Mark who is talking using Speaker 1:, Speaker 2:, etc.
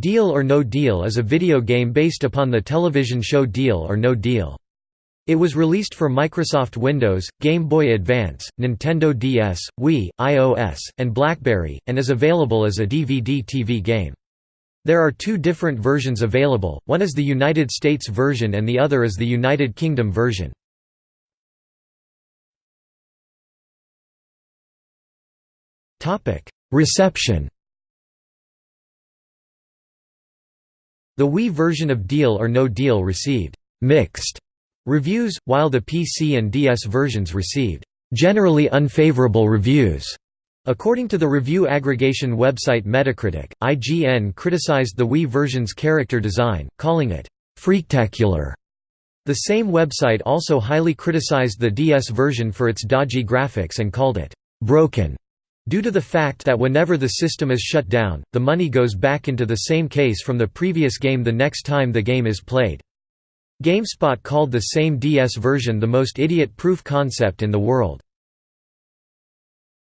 Speaker 1: Deal or No Deal is a video game based upon the television show Deal or No Deal. It was released for Microsoft Windows, Game Boy Advance, Nintendo DS, Wii, iOS, and BlackBerry, and is available as a DVD-TV game. There are two different versions available, one is the United States version and the other is the United Kingdom version. Reception The Wii version of Deal or No Deal received «mixed» reviews, while the PC and DS versions received «generally unfavorable reviews». According to the review aggregation website Metacritic, IGN criticized the Wii version's character design, calling it «freaktacular». The same website also highly criticized the DS version for its dodgy graphics and called it «broken» Due to the fact that whenever the system is shut down, the money goes back into the same case from the previous game the next time the game is played. GameSpot called the same DS version the most idiot-proof concept in the world.